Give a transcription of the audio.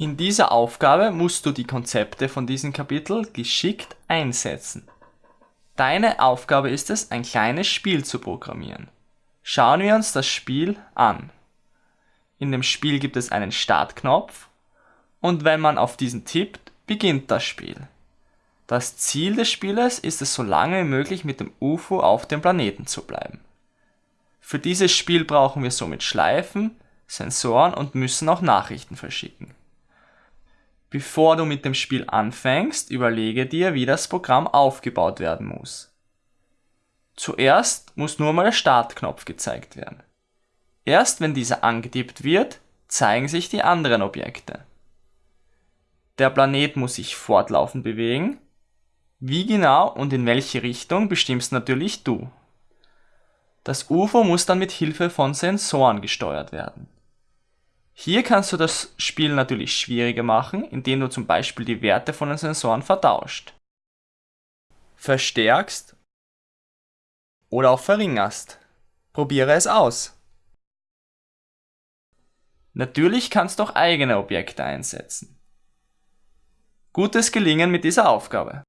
In dieser Aufgabe musst du die Konzepte von diesem Kapitel geschickt einsetzen. Deine Aufgabe ist es, ein kleines Spiel zu programmieren. Schauen wir uns das Spiel an. In dem Spiel gibt es einen Startknopf und wenn man auf diesen tippt, beginnt das Spiel. Das Ziel des Spieles ist es so lange wie möglich mit dem UFO auf dem Planeten zu bleiben. Für dieses Spiel brauchen wir somit Schleifen, Sensoren und müssen auch Nachrichten verschicken. Bevor du mit dem Spiel anfängst, überlege dir, wie das Programm aufgebaut werden muss. Zuerst muss nur mal der Startknopf gezeigt werden. Erst wenn dieser angetippt wird, zeigen sich die anderen Objekte. Der Planet muss sich fortlaufend bewegen. Wie genau und in welche Richtung bestimmst natürlich du. Das UFO muss dann mit Hilfe von Sensoren gesteuert werden. Hier kannst du das Spiel natürlich schwieriger machen, indem du zum Beispiel die Werte von den Sensoren vertauscht, verstärkst oder auch verringerst. Probiere es aus. Natürlich kannst du auch eigene Objekte einsetzen. Gutes Gelingen mit dieser Aufgabe.